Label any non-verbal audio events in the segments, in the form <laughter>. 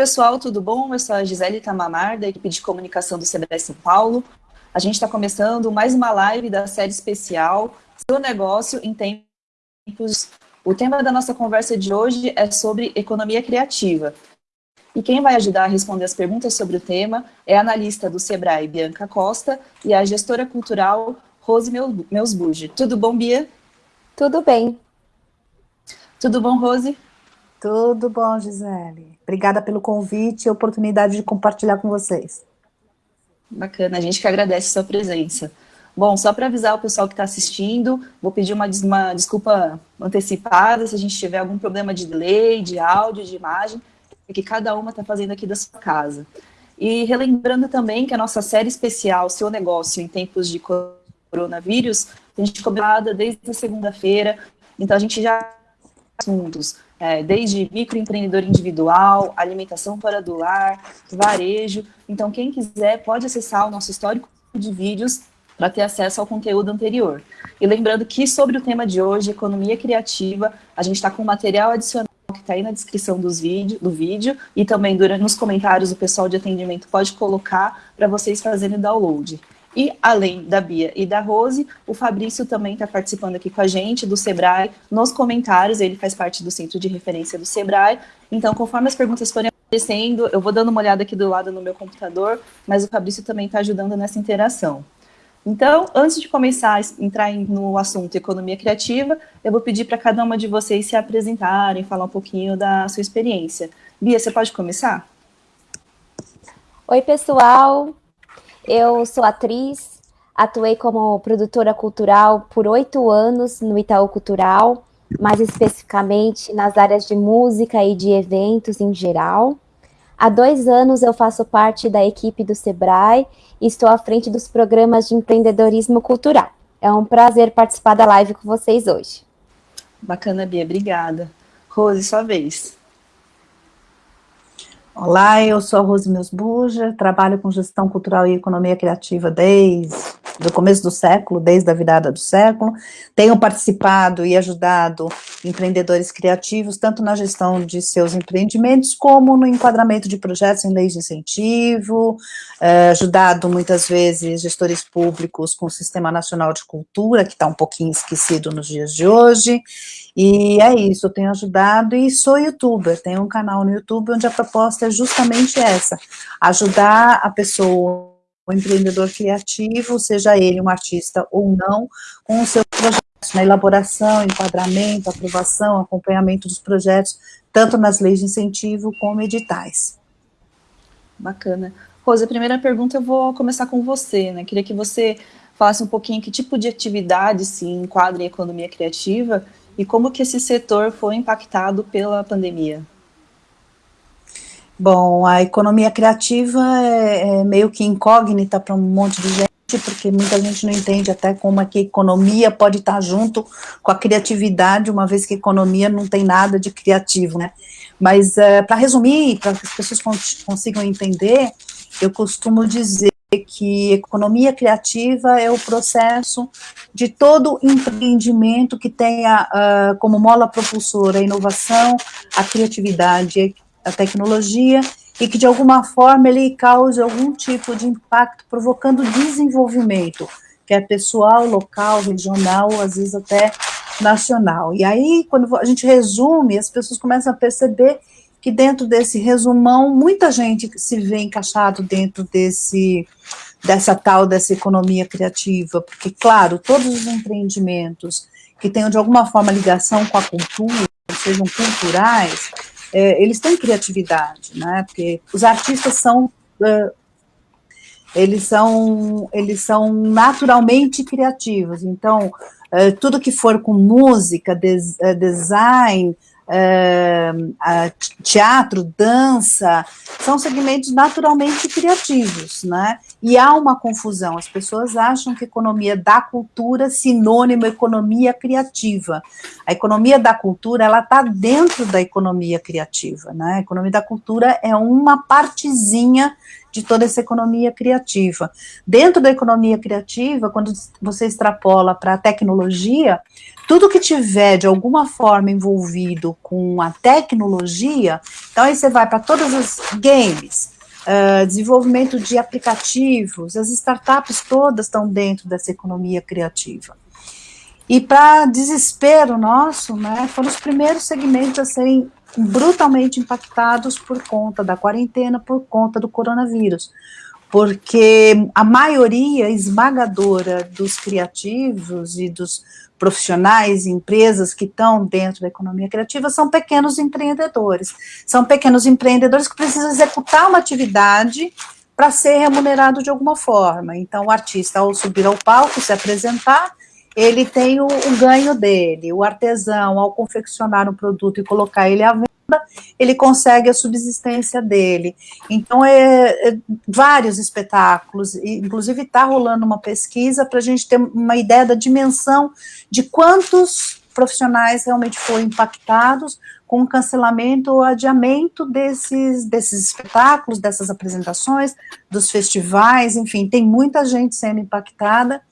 pessoal, tudo bom? Eu sou a Gisele Tamamar, da equipe de comunicação do Sebrae São Paulo. A gente está começando mais uma live da série especial Seu Negócio em Tempos. O tema da nossa conversa de hoje é sobre economia criativa. E quem vai ajudar a responder as perguntas sobre o tema é a analista do Sebrae, Bianca Costa, e a gestora cultural, Rose Meusbuge. Tudo bom, Bia? Tudo bem. Tudo bom, Rose? Tudo bom, Gisele. Obrigada pelo convite e oportunidade de compartilhar com vocês. Bacana, a gente que agradece a sua presença. Bom, só para avisar o pessoal que está assistindo, vou pedir uma, uma, desculpa antecipada se a gente tiver algum problema de delay, de áudio, de imagem, que cada uma está fazendo aqui da sua casa. E relembrando também que a nossa série especial, Seu Negócio em Tempos de Coronavírus, a gente cobrada desde a segunda-feira, então a gente já assuntos é, desde microempreendedor individual, alimentação fora do lar, varejo. Então, quem quiser pode acessar o nosso histórico de vídeos para ter acesso ao conteúdo anterior. E lembrando que sobre o tema de hoje, economia criativa, a gente está com material adicional que está aí na descrição dos vídeo, do vídeo e também durante, nos comentários o pessoal de atendimento pode colocar para vocês fazerem download. E além da Bia e da Rose, o Fabrício também está participando aqui com a gente, do Sebrae, nos comentários, ele faz parte do centro de referência do Sebrae. Então, conforme as perguntas forem aparecendo, eu vou dando uma olhada aqui do lado no meu computador, mas o Fabrício também está ajudando nessa interação. Então, antes de começar a entrar no assunto economia criativa, eu vou pedir para cada uma de vocês se apresentarem, falar um pouquinho da sua experiência. Bia, você pode começar? Oi, pessoal. Eu sou atriz, atuei como produtora cultural por oito anos no Itaú Cultural, mais especificamente nas áreas de música e de eventos em geral. Há dois anos eu faço parte da equipe do Sebrae e estou à frente dos programas de empreendedorismo cultural. É um prazer participar da live com vocês hoje. Bacana, Bia, obrigada. Rose, sua vez. Olá, eu sou a Rose Meusbuja, trabalho com gestão cultural e economia criativa desde o começo do século, desde a virada do século. Tenho participado e ajudado empreendedores criativos, tanto na gestão de seus empreendimentos, como no enquadramento de projetos em leis de incentivo, eh, ajudado muitas vezes gestores públicos com o Sistema Nacional de Cultura, que está um pouquinho esquecido nos dias de hoje, e é isso, eu tenho ajudado e sou youtuber, tenho um canal no YouTube onde a proposta é justamente essa, ajudar a pessoa, o empreendedor criativo, seja ele um artista ou não, com os seus projetos, na elaboração, enquadramento, aprovação, acompanhamento dos projetos, tanto nas leis de incentivo como editais. Bacana. Rosa, a primeira pergunta eu vou começar com você, né? Queria que você falasse um pouquinho que tipo de atividade se enquadra em economia criativa e como que esse setor foi impactado pela pandemia? Bom, a economia criativa é, é meio que incógnita para um monte de gente, porque muita gente não entende até como é que a economia pode estar junto com a criatividade, uma vez que a economia não tem nada de criativo, né? Mas, é, para resumir, para que as pessoas consigam entender, eu costumo dizer que economia criativa é o processo de todo empreendimento que tenha uh, como mola propulsora a inovação, a criatividade, a tecnologia, e que de alguma forma ele cause algum tipo de impacto, provocando desenvolvimento, que é pessoal, local, regional, às vezes até nacional. E aí, quando a gente resume, as pessoas começam a perceber que dentro desse resumão, muita gente se vê encaixado dentro desse, dessa tal, dessa economia criativa, porque, claro, todos os empreendimentos que tenham de alguma forma ligação com a cultura, sejam culturais, é, eles têm criatividade, né, porque os artistas são, eles são, eles são naturalmente criativos, então, tudo que for com música, des, design, uh, teatro, dança, são segmentos naturalmente criativos, né? E há uma confusão, as pessoas acham que economia da cultura é sinônimo economia criativa. A economia da cultura, ela está dentro da economia criativa, né? A economia da cultura é uma partezinha de toda essa economia criativa. Dentro da economia criativa, quando você extrapola para a tecnologia, tudo que tiver de alguma forma envolvido com a tecnologia, então aí você vai para todas as games, uh, desenvolvimento de aplicativos, as startups todas estão dentro dessa economia criativa. E para desespero nosso, né, foram os primeiros segmentos a serem brutalmente impactados por conta da quarentena, por conta do coronavírus. Porque a maioria esmagadora dos criativos e dos profissionais, empresas que estão dentro da economia criativa são pequenos empreendedores. São pequenos empreendedores que precisam executar uma atividade para ser remunerado de alguma forma. Então, o artista, ao subir ao palco, se apresentar, ele tem o, o, ganho dele. O artesão, ao confeccionar um produto e colocar ele à venda, ele consegue a subsistência dele. Então, é, é vários espetáculos, inclusive está rolando uma pesquisa para a gente ter uma ideia da dimensão de quantos profissionais realmente foram impactados com o cancelamento ou adiamento desses, desses espetáculos, dessas apresentações, dos festivais, enfim, tem muita gente sendo impactada,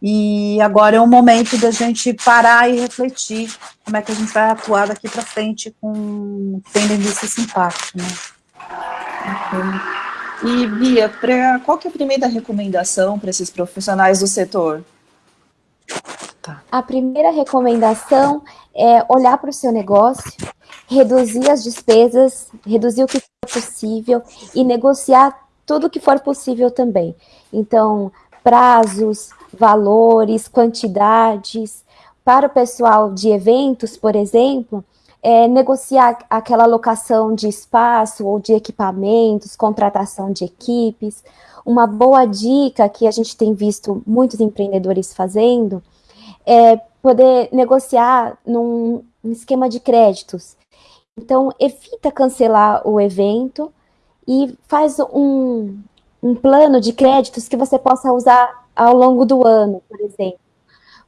e agora é o momento da gente parar e refletir como é que a gente vai atuar daqui para frente com tendo em vista esse impacto. Né? E, Bia, pra, qual que é a primeira recomendação para esses profissionais do setor? Tá. A primeira recomendação é olhar para o seu negócio, reduzir as despesas, reduzir o que for possível e negociar tudo que for possível também. Então, prazos, valores, quantidades. Para o pessoal de eventos, por exemplo, é, negociar aquela locação de espaço ou de equipamentos, contratação de equipes. Uma boa dica que a gente tem visto muitos empreendedores fazendo é poder negociar num, esquema de créditos. Então, evita cancelar o evento e faz um, um plano de créditos que você possa usar ao longo do ano, por exemplo.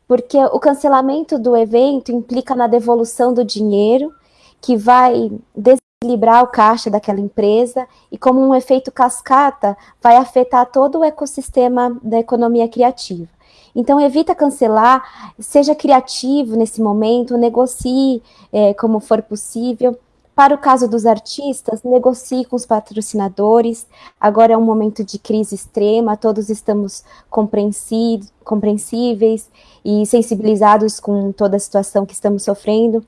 Porque o cancelamento do evento implica na devolução do dinheiro, que vai desequilibrar o caixa daquela empresa e, como um efeito cascata, vai afetar todo o ecossistema da economia criativa. Então, evita cancelar, seja criativo nesse momento, negocie é, como for possível, para o caso dos artistas, negocie com os patrocinadores. Agora é um momento de crise extrema, todos estamos compreensíveis e sensibilizados com toda a situação que estamos sofrendo.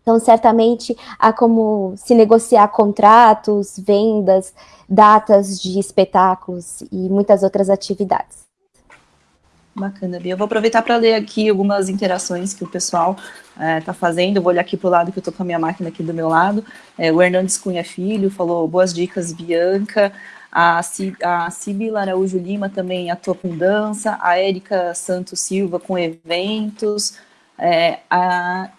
Então, certamente, há como se negociar contratos, vendas, datas de espetáculos e muitas outras atividades. Bacana, Bia. Eu vou aproveitar para ler aqui algumas interações que o pessoal está é, fazendo. Eu vou olhar aqui para o lado que eu estou com a minha máquina aqui do meu lado. É, o Hernandes Cunha Filho falou boas dicas, Bianca. A, a Sibila Araújo Lima também atua com dança. A Érica Santos Silva com eventos. É, a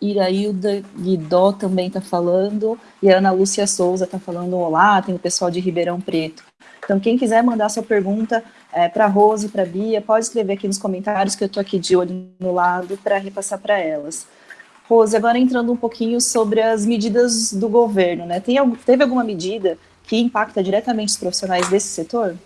Irailda Guidó também está falando. E a Ana Lúcia Souza está falando olá. Tem o pessoal de Ribeirão Preto. Então, quem quiser mandar sua pergunta é, para Rose, para Bia, pode escrever aqui nos comentários que eu estou aqui de olho no lado para repassar para elas. Rose, agora entrando um pouquinho sobre as medidas do governo, né? Tem, teve alguma medida que impacta diretamente os profissionais desse setor?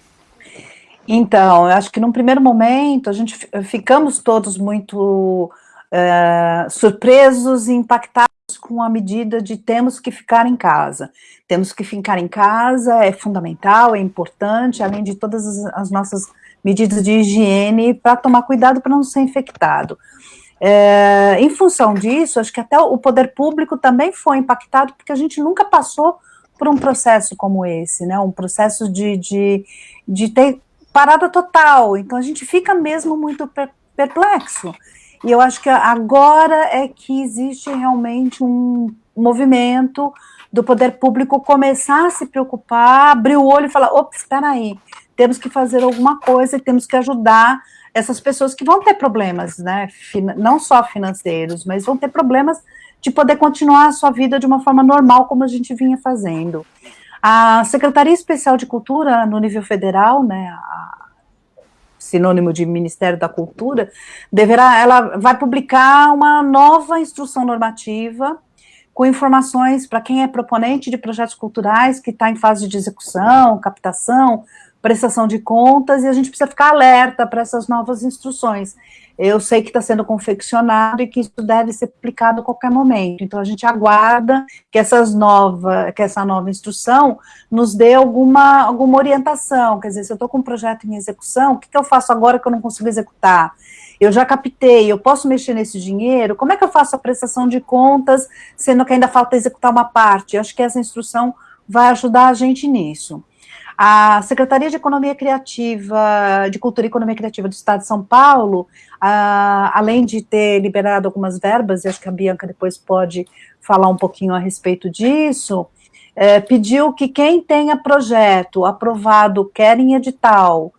Então, eu acho que num primeiro momento a gente ficamos todos muito é, surpresos e impactados com a medida de temos que ficar em casa. Temos que ficar em casa, é fundamental, é importante, além de todas as, as nossas medidas de higiene, para tomar cuidado para não ser infectado. É, em função disso, acho que até o poder público também foi impactado, porque a gente nunca passou por um processo como esse, né, um processo de, de, de ter parada total, então a gente fica mesmo muito perplexo, e eu acho que agora é que existe realmente um movimento do poder público começar a se preocupar, abrir o olho e falar, opa, espera aí, temos que fazer alguma coisa e temos que ajudar essas pessoas que vão ter problemas, né, não só financeiros, mas vão ter problemas de poder continuar a sua vida de uma forma normal, como a gente vinha fazendo. A Secretaria Especial de Cultura, no nível federal, né, sinônimo de Ministério da Cultura, deverá, ela vai publicar uma nova instrução normativa com informações para quem é proponente de projetos culturais, que está em fase de execução, captação, prestação de contas, e a gente precisa ficar alerta para essas novas instruções. Eu sei que está sendo confeccionado e que isso deve ser aplicado a qualquer momento. Então, a gente aguarda que, essas nova, que essa nova instrução nos dê alguma, alguma orientação. Quer dizer, se eu estou com um projeto em execução, o que, que eu faço agora que eu não consigo executar? Eu já captei, eu posso mexer nesse dinheiro? Como é que eu faço a prestação de contas, sendo que ainda falta executar uma parte? Eu acho que essa instrução vai ajudar a gente nisso. A Secretaria de Economia Criativa, de Cultura e Economia Criativa do Estado de São Paulo, além de ter liberado algumas verbas, e acho que a Bianca depois pode falar um pouquinho a respeito disso, é, pediu que quem tenha projeto aprovado, quer em edital,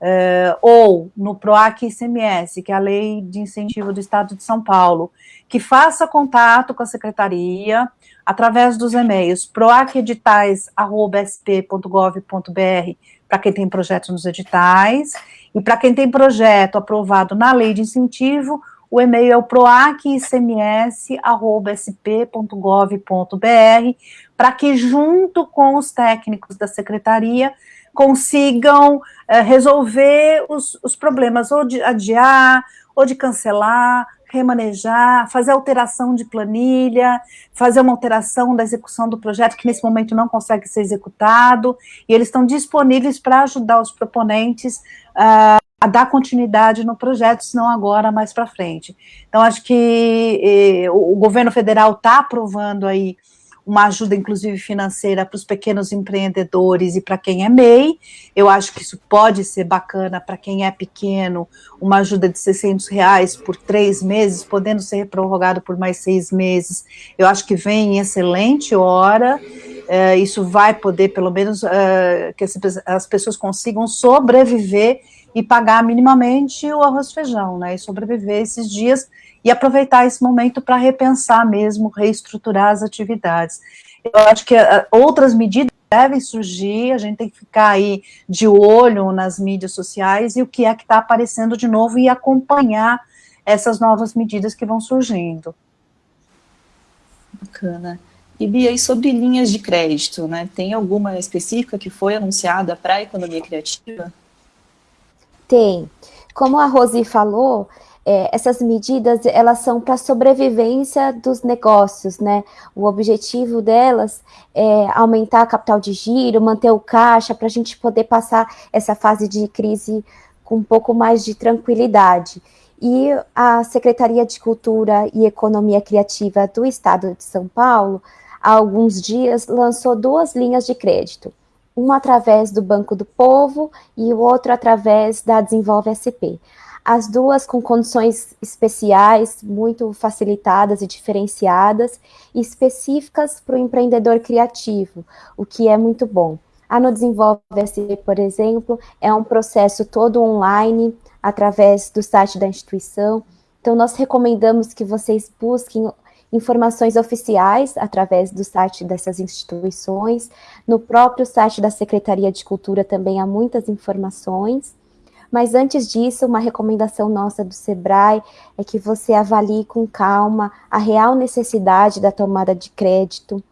é, ou no PROAC ICMS, que é a Lei de Incentivo do Estado de São Paulo, que faça contato com a Secretaria, através dos e-mails proaceditais.sp.gov.br para quem tem projetos nos editais, e para quem tem projeto aprovado na lei de incentivo, o e-mail é o proacicms.sp.gov.br, para que, junto com os técnicos da secretaria, consigam é, resolver os, os problemas, ou de adiar, ou de cancelar, remanejar, fazer alteração de planilha, fazer uma alteração da execução do projeto que nesse momento não consegue ser executado, e eles estão disponíveis para ajudar os proponentes uh, a dar continuidade no projeto, se não agora, mais para frente. Então, acho que eh, o governo federal está aprovando aí uma ajuda, inclusive financeira, para os pequenos empreendedores e para quem é MEI. Eu acho que isso pode ser bacana para quem é pequeno, uma ajuda de 600 reais por três meses, podendo ser prorrogado por mais seis meses. Eu acho que vem em excelente hora. É, isso vai poder, pelo menos, é, que as, as pessoas consigam sobreviver e pagar minimamente o arroz e feijão, né, e sobreviver esses dias e aproveitar esse momento para repensar mesmo, reestruturar as atividades. Eu acho que uh, outras medidas devem surgir, a gente tem que ficar aí de olho nas mídias sociais e o que é que está aparecendo de novo e acompanhar essas novas medidas que vão surgindo. Bacana. E Bia, e sobre linhas de crédito, né? Tem alguma específica que foi anunciada para a economia criativa? Tem. Como a Rosi falou, é, essas medidas elas são para a sobrevivência dos negócios, né? O objetivo delas é aumentar a capital de giro, manter o caixa, para a gente poder passar essa fase de crise com um pouco mais de tranquilidade. E a Secretaria de Cultura e Economia Criativa do Estado de São Paulo, há alguns dias, lançou duas linhas de crédito. Uma através do Banco do Povo e o outro através da Desenvolve SP as duas com condições especiais, muito facilitadas e diferenciadas, específicas para o empreendedor criativo, o que é muito bom. A No Desenvolve SP, por exemplo, é um processo todo online, através do site da instituição, então nós recomendamos que vocês busquem informações oficiais através do site dessas instituições, no próprio site da Secretaria de Cultura também há muitas informações, mas antes disso, uma recomendação nossa do Sebrae é que você avalie com calma a real necessidade da tomada de crédito,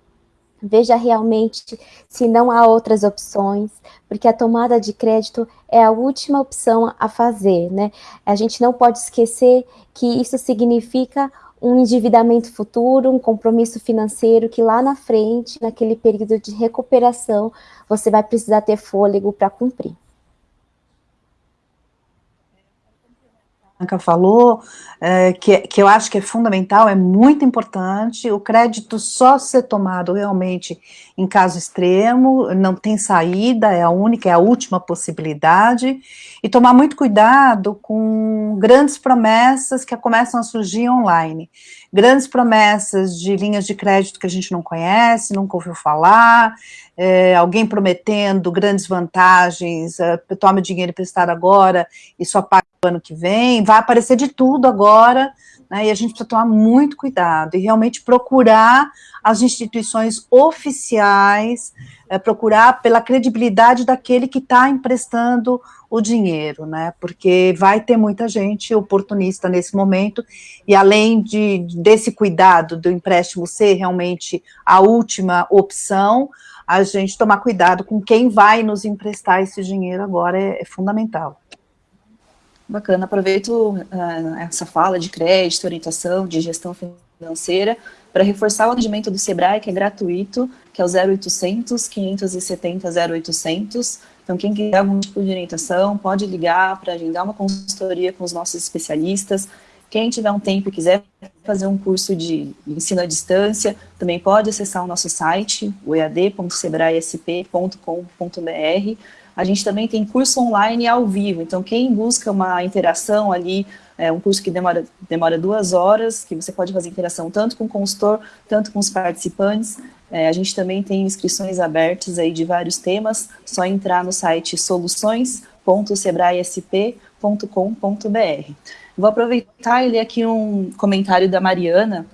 veja realmente se não há outras opções, porque a tomada de crédito é a última opção a fazer, né? A gente não pode esquecer que isso significa um endividamento futuro, um compromisso financeiro que lá na frente, naquele período de recuperação, você vai precisar ter fôlego para cumprir. Bianca falou, é, que, que eu acho que é fundamental, é muito importante, o crédito só ser tomado realmente em caso extremo, não tem saída, é a única, é a última possibilidade, e tomar muito cuidado com grandes promessas que começam a surgir online, grandes promessas de linhas de crédito que a gente não conhece, nunca ouviu falar, é, alguém prometendo grandes vantagens, é, tome dinheiro emprestado agora e só paga ano que vem, vai aparecer de tudo agora, né, e a gente precisa tomar muito cuidado e realmente procurar as instituições oficiais, é, procurar pela credibilidade daquele que está emprestando o dinheiro, né, porque vai ter muita gente oportunista nesse momento, e além de, desse cuidado do empréstimo ser realmente a última opção, a gente tomar cuidado com quem vai nos emprestar esse dinheiro agora é, é fundamental. Bacana, aproveito uh, essa fala de crédito, orientação, de gestão financeira, para reforçar o atendimento do SEBRAE, que é gratuito, que é o 0800 570 0800. Então, quem quiser algum tipo de orientação, pode ligar para agendar uma consultoria com os nossos especialistas. Quem tiver um tempo e quiser fazer um curso de ensino à distância, também pode acessar o nosso site, o ead.sebraesp.com.br. A gente também tem curso online ao vivo, então quem busca uma interação ali, é um curso que demora, demora duas horas, que você pode fazer interação tanto com o consultor, tanto com os participantes. É, a gente também tem inscrições abertas aí de vários temas, só entrar no site soluções.sebraesp.com.br. Vou aproveitar e ler aqui um comentário da Mariana,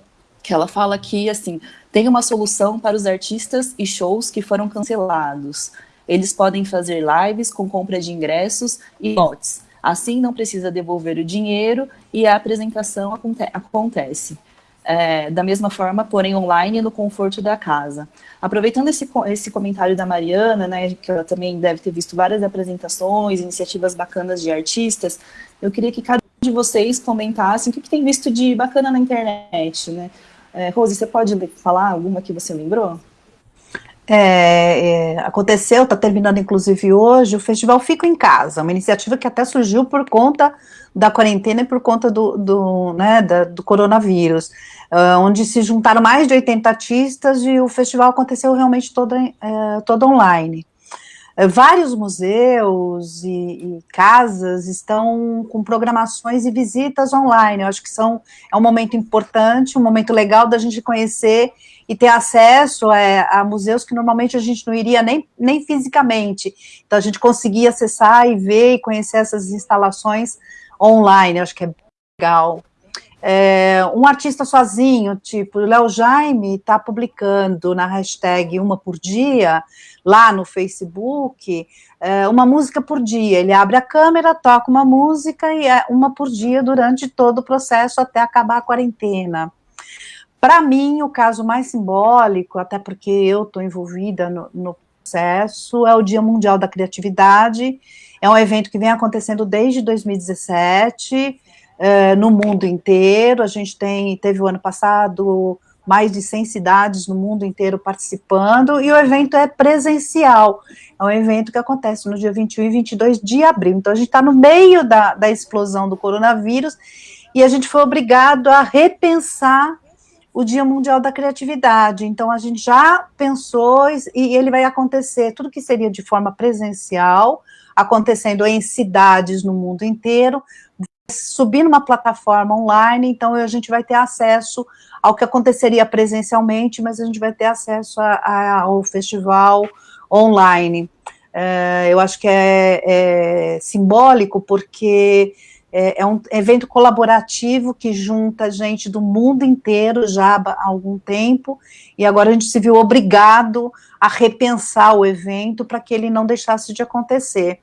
que ela fala que, assim, tem uma solução para os artistas e shows que foram cancelados. Eles podem fazer lives com compra de ingressos e lotes. Assim, não precisa devolver o dinheiro e a apresentação aconte acontece. É, da mesma forma, porém online no conforto da casa. Aproveitando esse, esse comentário da Mariana, né, que ela também deve ter visto várias apresentações, iniciativas bacanas de artistas, eu queria que cada um de vocês comentasse o que, que tem visto de bacana na internet. Né? É, Rose, você pode falar alguma que você lembrou? É, é, aconteceu, está terminando inclusive hoje, o Festival Fico em Casa, uma iniciativa que até surgiu por conta da quarentena e por conta do, do, né, da, do coronavírus, uh, onde se juntaram mais de 80 artistas e o festival aconteceu realmente todo, uh, todo online. Uh, vários museus e, e, casas estão com programações e visitas online, eu acho que são, é um momento importante, um momento legal da gente conhecer e ter acesso é, a museus que normalmente a gente não iria nem, nem fisicamente. Então, a gente conseguia acessar e ver e conhecer essas instalações online, acho que é legal. É, um artista sozinho, tipo, o Léo Jaime está publicando na hashtag uma por dia, lá no Facebook, é, uma música por dia. Ele abre a câmera, toca uma música e é uma por dia durante todo o processo até acabar a quarentena. Para mim, o caso mais simbólico, até porque eu estou envolvida no, no, processo, é o Dia Mundial da Criatividade. É um evento que vem acontecendo desde 2017, é, no mundo inteiro. A gente tem, teve o ano passado mais de 100 cidades no mundo inteiro participando, e o evento é presencial. É um evento que acontece no dia 21 e 22 de abril. Então, a gente está no meio da, da explosão do coronavírus, e a gente foi obrigado a repensar o Dia Mundial da Criatividade. Então, a gente já pensou, e ele vai acontecer, tudo que seria de forma presencial, acontecendo em cidades no mundo inteiro, subir numa plataforma online, então a gente vai ter acesso ao que aconteceria presencialmente, mas a gente vai ter acesso a, a, ao festival online. É, eu acho que é, é simbólico, porque é, é, um evento colaborativo que junta gente do mundo inteiro já há algum tempo, e agora a gente se viu obrigado a repensar o evento para que ele não deixasse de acontecer.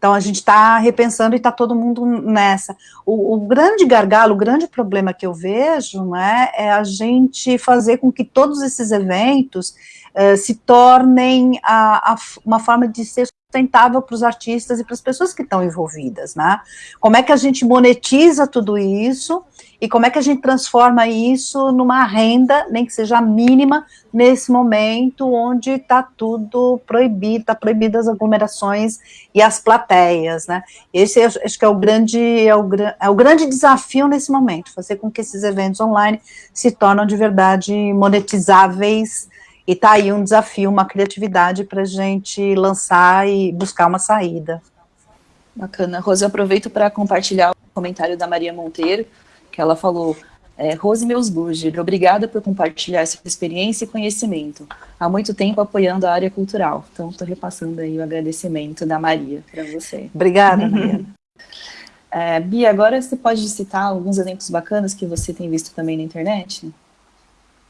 Então, a gente está repensando e está todo mundo nessa. O, o, grande gargalo, o grande problema que eu vejo, né, é a gente fazer com que todos esses eventos uh, se tornem a, a, uma forma de ser sustentável para os artistas e para as pessoas que estão envolvidas, né? Como é que a gente monetiza tudo isso e como é que a gente transforma isso numa renda, nem que seja mínima, nesse momento onde está tudo proibido, está proibidas as aglomerações e as plateias, né? Esse acho que é o grande é o, é o grande desafio nesse momento, fazer com que esses eventos online se tornem de verdade monetizáveis e tá aí um desafio, uma criatividade para a gente lançar e buscar uma saída. Bacana. Rose, eu aproveito para compartilhar o comentário da Maria Monteiro, que ela falou, é, Rose Meusburger, obrigada por compartilhar essa experiência e conhecimento. Há muito tempo apoiando a área cultural. Então, estou repassando aí o agradecimento da Maria para você. Obrigada, <laughs> Maria. É, Bia, agora você pode citar alguns exemplos bacanas que você tem visto também na internet?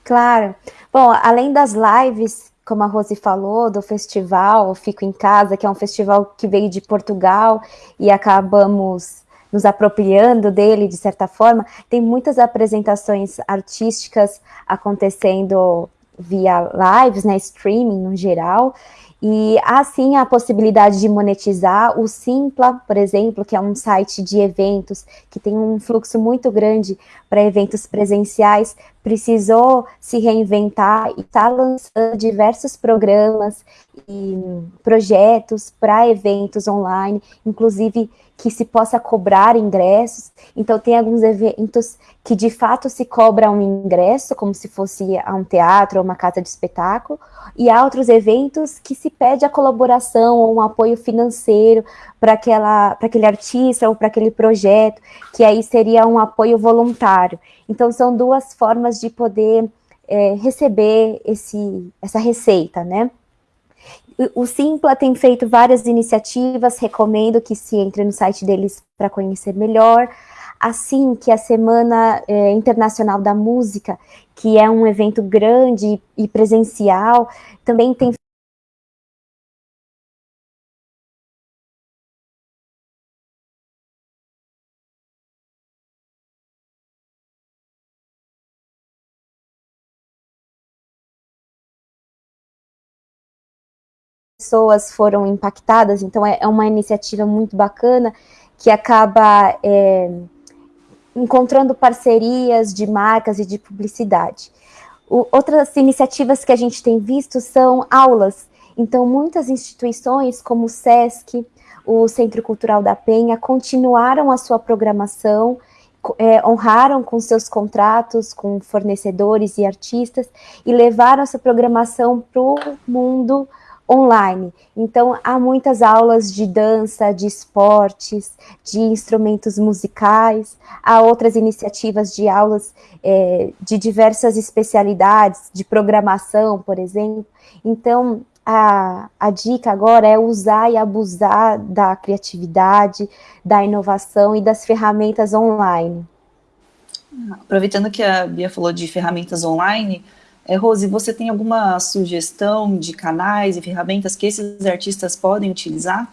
Claro. Bom, além das lives, como a Rose falou, do festival Fico em Casa, que é um festival que veio de Portugal e acabamos nos apropriando dele de certa forma, tem muitas apresentações artísticas acontecendo via lives, né, streaming no geral, e há sim a possibilidade de monetizar o Simpla, por exemplo, que é um site de eventos que tem um fluxo muito grande para eventos presenciais, precisou se reinventar e está lançando diversos programas e projetos para eventos online, inclusive que se possa cobrar ingressos. Então, tem alguns eventos que de fato se cobra um ingresso, como se fosse a um teatro ou uma casa de espetáculo, e há outros eventos que se pede a colaboração ou um apoio financeiro para aquele artista ou para aquele projeto, que aí seria um apoio voluntário. Então, são duas formas de poder é, receber esse, essa receita, né? O Simpla tem feito várias iniciativas, recomendo que se entre no site deles para conhecer melhor. Assim que a Semana é, Internacional da Música, que é um evento grande e presencial, também tem pessoas foram impactadas, então é, é uma iniciativa muito bacana que acaba é, encontrando parcerias de marcas e de publicidade. O, outras iniciativas que a gente tem visto são aulas, então muitas instituições como o SESC, o Centro Cultural da Penha, continuaram a sua programação, é, honraram com seus contratos com fornecedores e artistas e levaram essa programação para o mundo online. Então, há muitas aulas de dança, de esportes, de instrumentos musicais, há outras iniciativas de aulas é, de diversas especialidades, de programação, por exemplo. Então, a, a dica agora é usar e abusar da criatividade, da inovação e das ferramentas online. Aproveitando que a Bia falou de ferramentas online, é, Rose, você tem alguma sugestão de canais e ferramentas que esses artistas podem utilizar?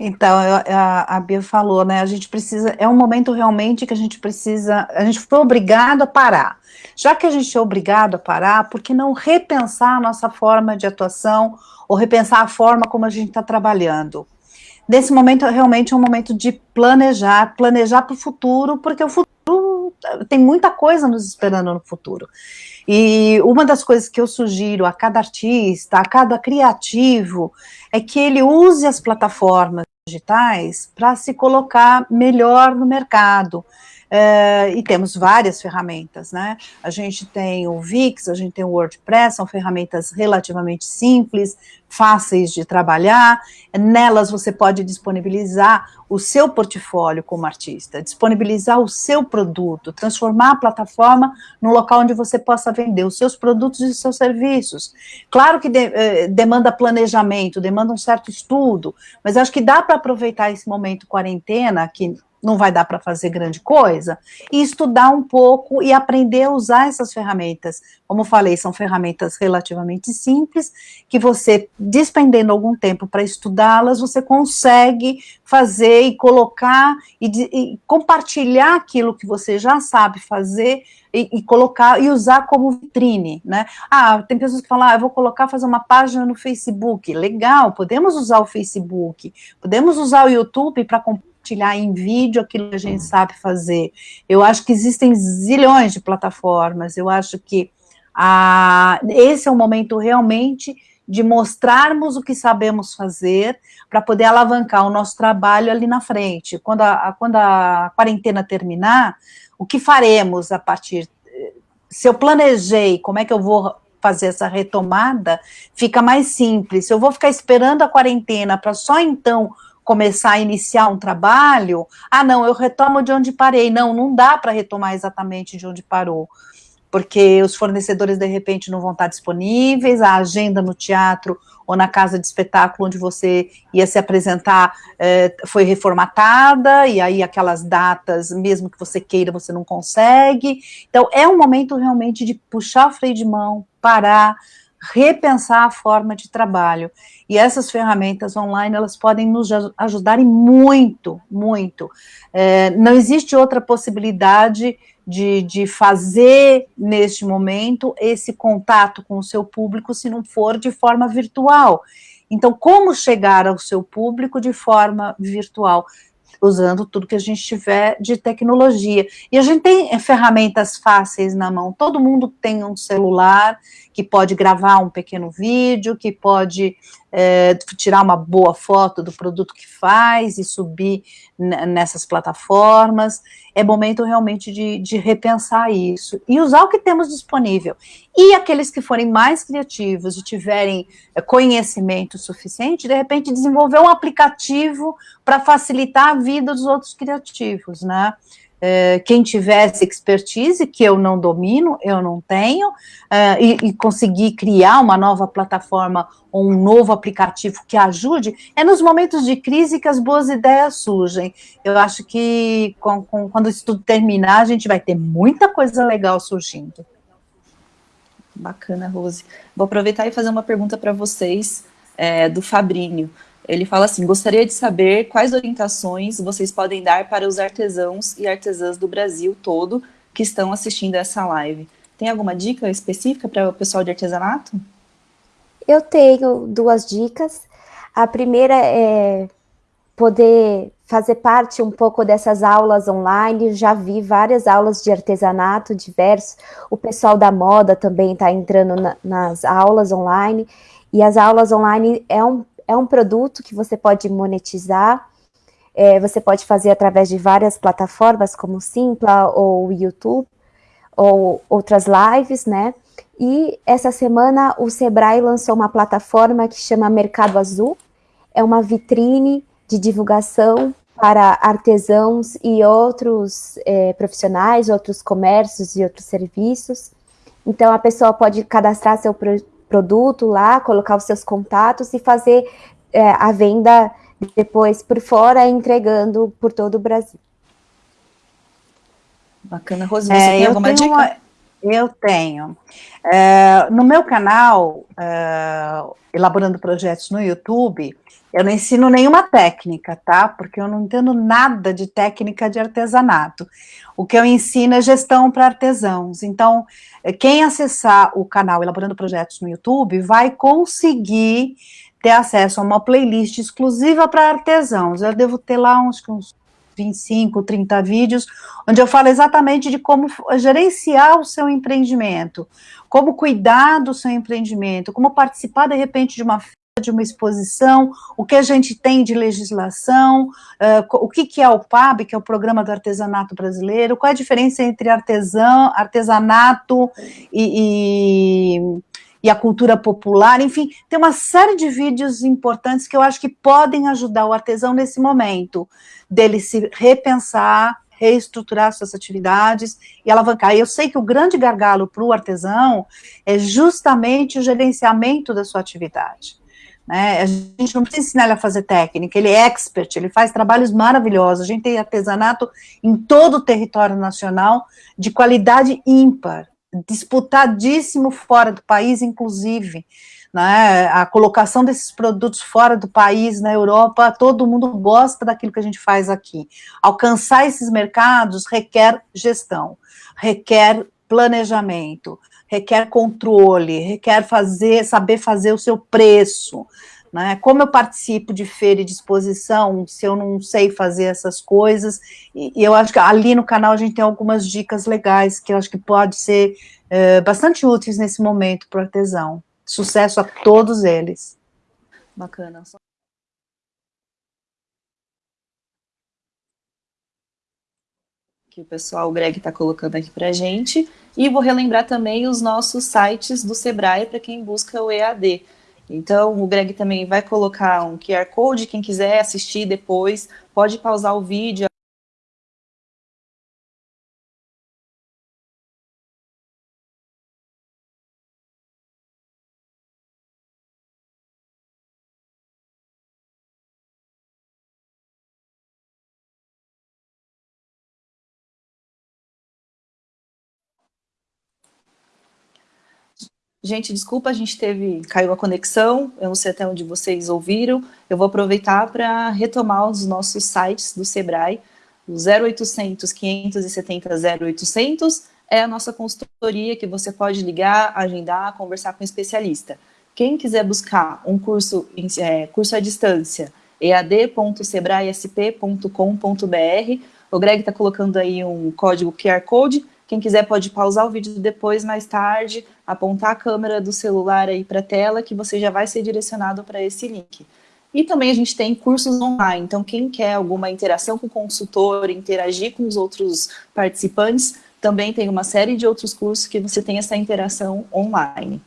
Então, a, a Bia falou, né, a gente precisa, é um momento realmente que a gente precisa, a gente foi obrigado a parar. Já que a gente é obrigado a parar, por que não repensar a nossa forma de atuação ou repensar a forma como a gente está trabalhando? Nesse momento, realmente é um momento de planejar, planejar para o futuro, porque o futuro tem muita coisa nos esperando no futuro. E uma das coisas que eu sugiro a cada artista, a cada criativo, é que ele use as plataformas digitais para se colocar melhor no mercado. Uh, e temos várias ferramentas, né? A gente tem o Wix, a gente tem o WordPress, são ferramentas relativamente simples, fáceis de trabalhar. Nelas você pode disponibilizar o seu portfólio como artista, disponibilizar o seu produto, transformar a plataforma num local onde você possa vender os seus produtos e seus serviços. Claro que de, eh, demanda planejamento, demanda um certo estudo, mas acho que dá para aproveitar esse momento quarentena, que não vai dar para fazer grande coisa, e estudar um pouco e aprender a usar essas ferramentas. Como falei, são ferramentas relativamente simples, que você, despendendo algum tempo para estudá-las, você consegue fazer e colocar e, e, compartilhar aquilo que você já sabe fazer e, e, colocar e usar como vitrine, né? Ah, tem pessoas que falam, ah, eu vou colocar, fazer uma página no Facebook. Legal, podemos usar o Facebook, podemos usar o YouTube para compartilhar em vídeo aquilo que a gente sabe fazer. Eu acho que existem zilhões de plataformas, eu acho que a, esse é o momento realmente de mostrarmos o que sabemos fazer para poder alavancar o nosso trabalho ali na frente. Quando a, quando a quarentena terminar, o que faremos a partir... Se eu planejei como é que eu vou fazer essa retomada, fica mais simples. Eu vou ficar esperando a quarentena para só então começar a iniciar um trabalho, ah, não, eu retomo de onde parei. Não, não dá para retomar exatamente de onde parou. porque os fornecedores de repente não vão estar disponíveis, a agenda no teatro ou na casa de espetáculo onde você ia se apresentar é, foi reformatada, e aí aquelas datas, mesmo que você queira, você não consegue. Então, é um momento realmente de puxar o freio de mão, parar, repensar a forma de trabalho. E essas ferramentas online, elas podem nos ajudarem muito, muito. É, não existe outra possibilidade de, de fazer, neste momento, esse contato com o seu público, se não for de forma virtual. Então, como chegar ao seu público de forma virtual? usando tudo que a gente tiver de tecnologia. E a gente tem ferramentas fáceis na mão, todo mundo tem um celular que pode gravar um pequeno vídeo, que pode é, tirar uma boa foto do produto que faz e subir nessas plataformas. É momento realmente de, de repensar isso e usar o que temos disponível. E aqueles que forem mais criativos e tiverem é, conhecimento suficiente, de repente desenvolver um aplicativo para facilitar a vida dos outros criativos, né? É, quem tivesse expertise, que eu não domino, eu não tenho, é, e, e, conseguir criar uma nova plataforma ou um novo aplicativo que ajude, é nos momentos de crise que as boas ideias surgem. Eu acho que com, com, quando isso tudo terminar, a gente vai ter muita coisa legal surgindo. Bacana, Rose. Vou aproveitar e fazer uma pergunta para vocês, é, do Fabrinho. Ele fala assim, gostaria de saber quais orientações vocês podem dar para os artesãos e artesãs do Brasil todo que estão assistindo essa live. Tem alguma dica específica para o pessoal de artesanato? Eu tenho duas dicas. A primeira é poder fazer parte um pouco dessas aulas online, já vi várias aulas de artesanato diversos, o pessoal da moda também está entrando na, nas aulas online, e as aulas online é um é um produto que você pode monetizar, é, você pode fazer através de várias plataformas, como Simpla ou YouTube, ou outras lives, né? E essa semana o Sebrae lançou uma plataforma que chama Mercado Azul, é uma vitrine de divulgação para artesãos e outros é, profissionais, outros comércios e outros serviços. Então, a pessoa pode cadastrar seu produto lá, colocar os seus contatos e fazer é, a venda depois por fora, entregando por todo o Brasil. Bacana. Rose, você é, tem alguma dica? Uma, eu tenho. É, no meu canal, é, Elaborando Projetos no YouTube, eu não ensino nenhuma técnica, tá? Porque eu não entendo nada de técnica de artesanato. O que eu ensino é gestão para artesãos. Então, quem acessar o canal Elaborando Projetos no YouTube vai conseguir ter acesso a uma playlist exclusiva para artesãos. Eu devo ter lá uns, uns 25, 30 vídeos, onde eu falo exatamente de como gerenciar o seu empreendimento, como cuidar do seu empreendimento, como participar, de repente, de uma de uma exposição, o que a gente tem de legislação, uh, o que, que é o PAB, que é o Programa do Artesanato Brasileiro, qual é a diferença entre artesão, artesanato e, e, e, a cultura popular, enfim, tem uma série de vídeos importantes que eu acho que podem ajudar o artesão nesse momento, dele se repensar, reestruturar suas atividades e alavancar. Eu sei que o grande gargalo para o artesão é justamente o gerenciamento da sua atividade. Né? A gente não precisa ensinar ele a fazer técnica, ele é expert, ele faz trabalhos maravilhosos. A gente tem artesanato em todo o território nacional de qualidade ímpar, disputadíssimo fora do país, inclusive. Né? A colocação desses produtos fora do país, na Europa, todo mundo gosta daquilo que a gente faz aqui. Alcançar esses mercados requer gestão, requer planejamento, requer controle, requer fazer, saber fazer o seu preço, né? Como eu participo de feira e de exposição, se eu não sei fazer essas coisas, e, e eu acho que ali no canal a gente tem algumas dicas legais que eu acho que pode ser é, bastante úteis nesse momento para o artesão. Sucesso a todos eles. Bacana. que o pessoal, o Greg está colocando aqui para a gente. E vou relembrar também os nossos sites do Sebrae para quem busca o EAD. Então, o Greg também vai colocar um QR Code, quem quiser assistir depois, pode pausar o vídeo, Gente, desculpa, a gente teve, caiu a conexão, eu não sei até onde vocês ouviram, eu vou aproveitar para retomar os nossos sites do Sebrae, o 0800 570 0800 é a nossa consultoria que você pode ligar, agendar, conversar com um especialista. Quem quiser buscar um curso, é, curso à distância, ead.sebraesp.com.br, o Greg está colocando aí um código QR Code, quem quiser pode pausar o vídeo depois, mais tarde, apontar a câmera do celular aí para a tela, que você já vai ser direcionado para esse link. E também a gente tem cursos online, então quem quer alguma interação com o consultor, interagir com os outros participantes, também tem uma série de outros cursos que você tem essa interação online.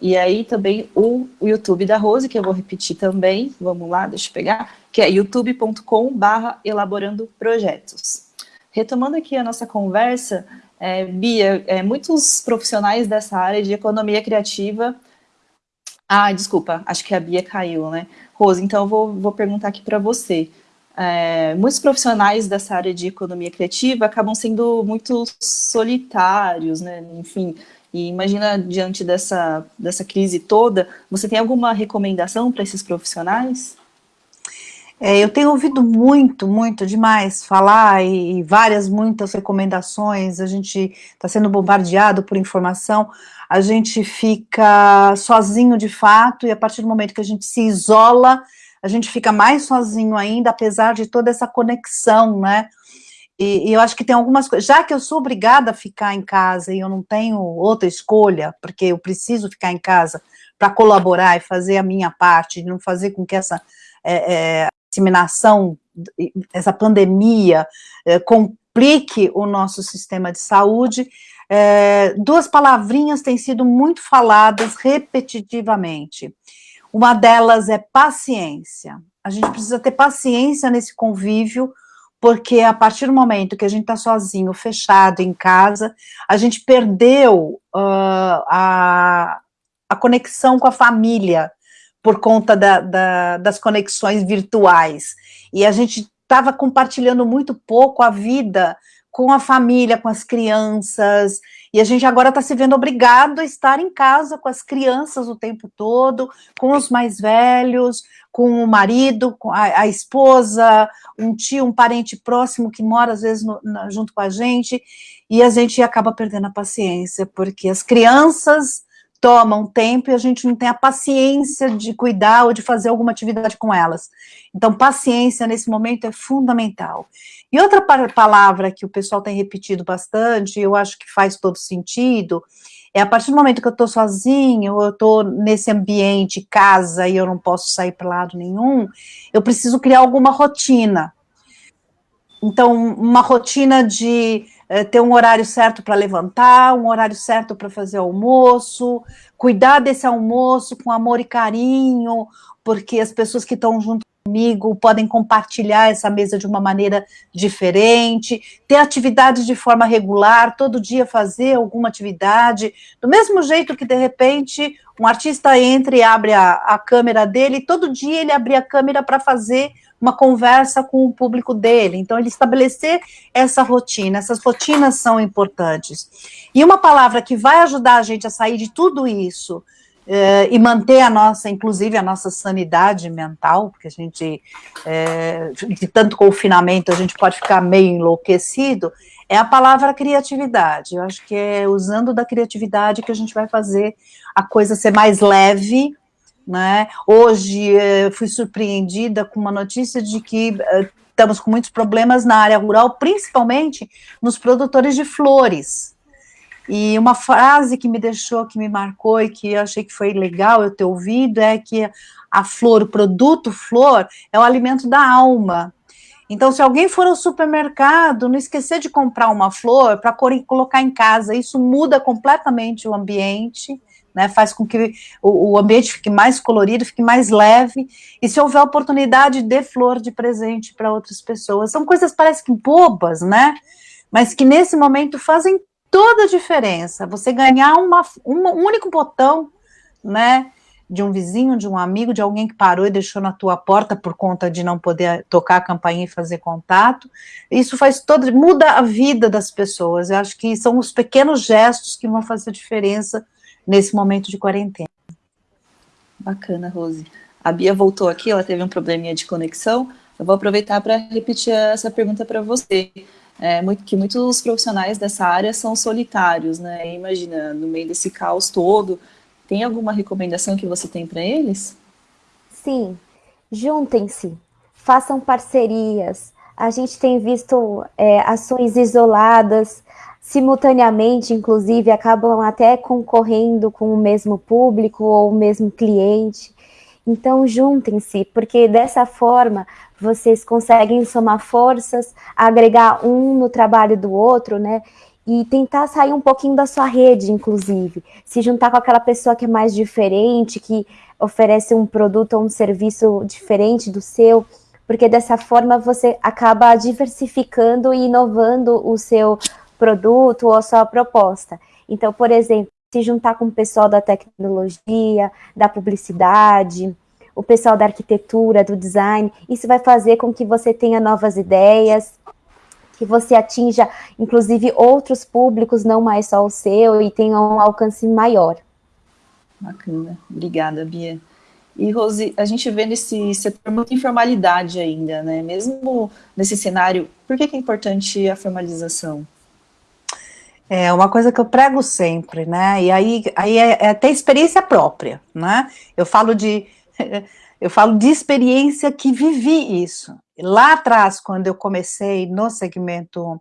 E aí também o, YouTube da Rose, que eu vou repetir também, vamos lá, deixa eu pegar, que é youtube.com barra elaborando projetos. Retomando aqui a nossa conversa, é, Bia, é, muitos profissionais dessa área de economia criativa... Ah, desculpa, acho que a Bia caiu, né? Rose, então eu vou, vou perguntar aqui para você. É, muitos profissionais dessa área de economia criativa acabam sendo muito solitários, né? Enfim, e imagina diante dessa, dessa crise toda, você tem alguma recomendação para esses profissionais? É, eu tenho ouvido muito, muito demais falar e, e várias, muitas recomendações, a gente está sendo bombardeado por informação, a gente fica sozinho de fato e a partir do momento que a gente se isola, a gente fica mais sozinho ainda, apesar de toda essa conexão, né? E, e, eu acho que tem algumas coisas, já que eu sou obrigada a ficar em casa e eu não tenho outra escolha, porque eu preciso ficar em casa para colaborar e fazer a minha parte, não fazer com que essa é, é, disseminação, essa pandemia, é, complique o nosso sistema de saúde, é, duas palavrinhas têm sido muito faladas repetitivamente. Uma delas é paciência. A gente precisa ter paciência nesse convívio, porque a partir do momento que a gente está sozinho, fechado em casa, a gente perdeu uh, a, a conexão com a família, por conta da, da, das conexões virtuais. E a gente estava compartilhando muito pouco a vida com a família, com as crianças, e a gente agora está se vendo obrigado a estar em casa com as crianças o tempo todo, com os mais velhos, com o marido, com a, a esposa, um tio, um parente próximo que mora às vezes no, na, junto com a gente, e a gente acaba perdendo a paciência, porque as crianças tomam tempo e a gente não tem a paciência de cuidar ou de fazer alguma atividade com elas. Então, paciência nesse momento é fundamental. E outra palavra que o pessoal tem repetido bastante, eu acho que faz todo sentido, é a partir do momento que eu estou sozinho, eu estou nesse ambiente, casa, e eu não posso sair para lado nenhum, eu preciso criar alguma rotina. Então, uma rotina de é, ter um horário certo para levantar, um horário certo para fazer almoço, cuidar desse almoço com amor e carinho, porque as pessoas que estão junto comigo podem compartilhar essa mesa de uma maneira diferente, ter atividades de forma regular, todo dia fazer alguma atividade, do mesmo jeito que, de repente, um artista entra e abre a, a câmera dele, todo dia ele abre a câmera para fazer uma conversa com o público dele. Então, ele estabelecer essa rotina, essas rotinas são importantes. E uma palavra que vai ajudar a gente a sair de tudo isso eh, e manter a nossa, inclusive a nossa sanidade mental, porque a gente, eh, de tanto confinamento, a gente pode ficar meio enlouquecido, é a palavra criatividade. Eu acho que é usando da criatividade que a gente vai fazer a coisa ser mais leve, né? Hoje eh, fui surpreendida com uma notícia de que eh, estamos com muitos problemas na área rural, principalmente nos produtores de flores. E uma frase que me deixou, que me marcou e que eu achei que foi legal eu ter ouvido é que a flor, o produto flor, é o alimento da alma. Então, se alguém for ao supermercado, não esquecer de comprar uma flor para colocar em casa, isso muda completamente o ambiente, né, faz com que o, o, ambiente fique mais colorido, fique mais leve, e se houver oportunidade, dê flor de presente para outras pessoas. São coisas, parece que bobas, né, mas que nesse momento fazem toda a diferença. Você ganhar uma, uma, um único botão, né, de um vizinho, de um amigo, de alguém que parou e deixou na tua porta por conta de não poder tocar a campainha e fazer contato, isso faz todo, muda a vida das pessoas, eu acho que são os pequenos gestos que vão fazer diferença nesse momento de quarentena. Bacana, Rose. A Bia voltou aqui, ela teve um probleminha de conexão. Eu vou aproveitar para repetir essa pergunta para você. É, que muitos profissionais dessa área são solitários, né? Imagina, no meio desse caos todo, tem alguma recomendação que você tem para eles? Sim, juntem-se, façam parcerias. A gente tem visto é, ações isoladas, simultaneamente, inclusive, acabam até concorrendo com o mesmo público ou o mesmo cliente. Então, juntem-se, porque dessa forma vocês conseguem somar forças, agregar um no trabalho do outro, né? E tentar sair um pouquinho da sua rede, inclusive. Se juntar com aquela pessoa que é mais diferente, que oferece um produto ou um serviço diferente do seu, porque dessa forma você acaba diversificando e inovando o seu produto ou a sua proposta. Então, por exemplo, se juntar com o pessoal da tecnologia, da publicidade, o pessoal da arquitetura, do design, isso vai fazer com que você tenha novas ideias, que você atinja, inclusive, outros públicos, não mais só o seu, e tenha um alcance maior. Bacana. Obrigada, Bia. E, Rose, a gente vê nesse setor muita informalidade ainda, né? Mesmo nesse cenário, por que é importante a formalização? É uma coisa que eu prego sempre, né? E aí, aí é, é até experiência própria, né? Eu falo de <laughs> eu falo de experiência que vivi isso. Lá atrás, quando eu comecei no segmento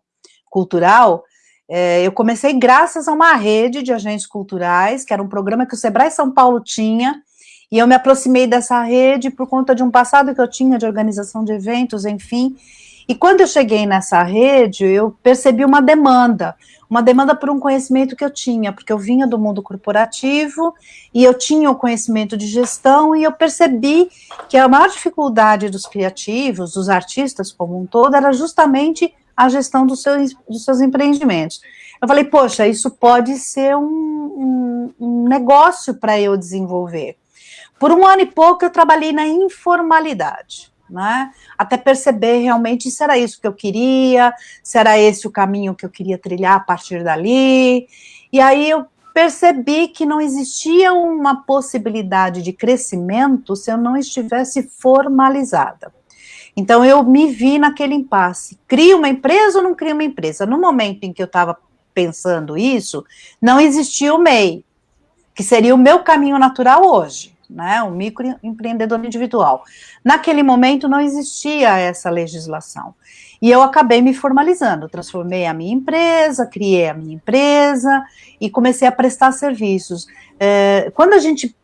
cultural, é, eu comecei graças a uma rede de agentes culturais, que era um programa que o Sebrae São Paulo tinha, e eu me aproximei dessa rede por conta de um passado que eu tinha de organização de eventos, enfim. E quando eu cheguei nessa rede, eu percebi uma demanda, uma demanda por um conhecimento que eu tinha, porque eu vinha do mundo corporativo e eu tinha o conhecimento de gestão e eu percebi que a maior dificuldade dos criativos, dos artistas como um todo, era justamente a gestão dos seus, dos seus empreendimentos. Eu falei, poxa, isso pode ser um, um, um negócio para eu desenvolver. Por um ano e pouco eu trabalhei na informalidade né? Até perceber realmente se era isso que eu queria, se era esse o caminho que eu queria trilhar a partir dali. E aí eu percebi que não existia uma possibilidade de crescimento se eu não estivesse formalizada. Então eu me vi naquele impasse. Crio uma empresa ou não crio uma empresa? No momento em que eu estava pensando isso, não existia o MEI, que seria o meu caminho natural hoje né, o microempreendedor individual. Naquele momento não existia essa legislação. E eu acabei me formalizando, transformei a minha empresa, criei a minha empresa e comecei a prestar serviços. É, quando a gente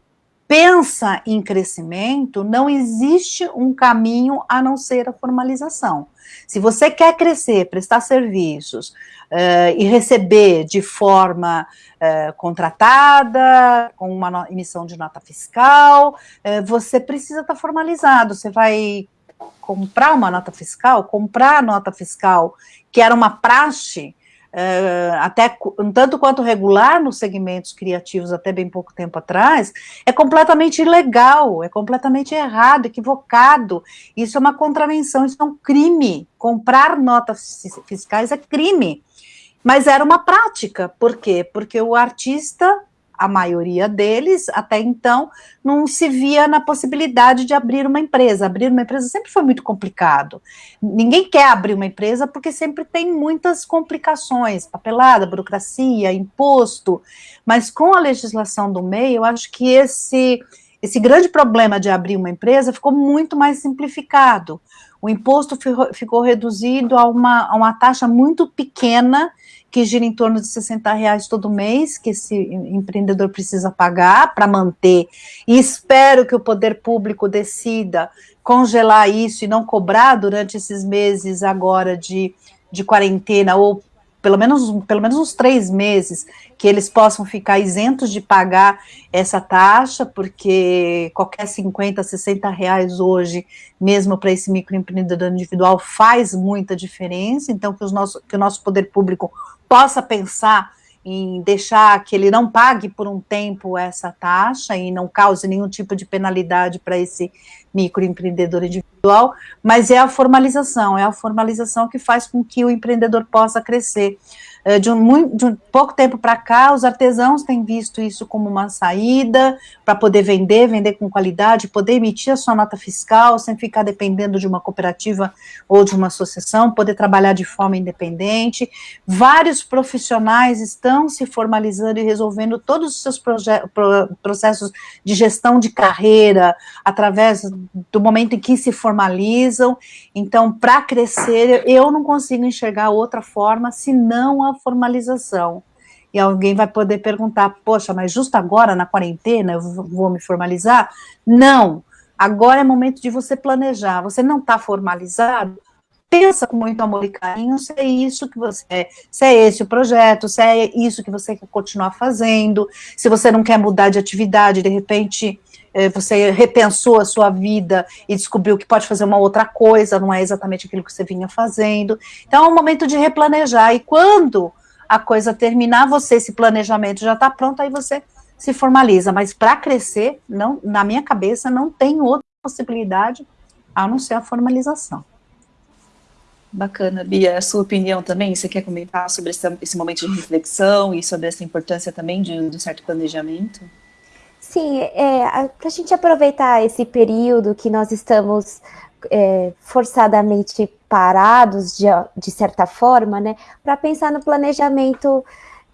pensa em crescimento, não existe um caminho a não ser a formalização. Se você quer crescer, prestar serviços uh, e receber de forma uh, contratada, com uma emissão de nota fiscal, uh, você precisa estar formalizado. Você vai comprar uma nota fiscal, comprar a nota fiscal, que era uma praxe, até um tanto quanto regular nos segmentos criativos até bem pouco tempo atrás, é completamente ilegal, é completamente errado, equivocado. Isso é uma contravenção, isso é um crime. Comprar notas fiscais é crime. Mas era uma prática, por quê? Porque o artista a maioria deles, até então, não se via na possibilidade de abrir uma empresa. Abrir uma empresa sempre foi muito complicado. Ninguém quer abrir uma empresa porque sempre tem muitas complicações, papelada, burocracia, imposto, mas com a legislação do meio, eu acho que esse, esse grande problema de abrir uma empresa ficou muito mais simplificado. O imposto ficou reduzido a uma, a uma taxa muito pequena que gira em torno de 60 reais todo mês, que esse empreendedor precisa pagar para manter, e espero que o poder público decida congelar isso e não cobrar durante esses meses agora de, de quarentena, ou pelo menos, pelo menos uns três meses, que eles possam ficar isentos de pagar essa taxa, porque qualquer 50, 60 reais hoje, mesmo para esse microempreendedor individual, faz muita diferença, então que, os nosso, que o nosso poder público possa pensar em deixar que ele não pague por um tempo essa taxa e não cause nenhum tipo de penalidade para esse microempreendedor individual, mas é a formalização, é a formalização que faz com que o empreendedor possa crescer. Eh, de um, de um pouco tempo para cá, os artesãos têm visto isso como uma saída para poder vender, vender com qualidade, poder emitir a sua nota fiscal, sem ficar dependendo de uma cooperativa ou de uma associação, poder trabalhar de forma independente. Vários profissionais estão se formalizando e resolvendo todos os seus processos de gestão de carreira através do momento em que se formalizam. Então, para crescer, eu não consigo enxergar outra forma senão a formalização. E alguém vai poder perguntar, poxa, mas justo agora, na quarentena, eu vou me formalizar? Não, agora é momento de você planejar. Você não está formalizado? Pensa com muito amor e carinho se é isso que você é, se é esse o projeto, se é isso que você quer continuar fazendo, se você não quer mudar de atividade, de repente você repensou a sua vida e descobriu que pode fazer uma outra coisa, não é exatamente aquilo que você vinha fazendo. Então é um momento de replanejar, e quando a coisa terminar, você, esse planejamento já está pronto, aí você se formaliza, mas para crescer, não, na minha cabeça, não tem outra possibilidade a não ser a formalização. Bacana, Bia, a sua opinião também, você quer comentar sobre esse, esse momento de reflexão e sobre essa importância também de, de um certo planejamento? Sim, é, para a gente aproveitar esse período que nós estamos é, forçadamente parados, de, de certa forma, né, para pensar no planejamento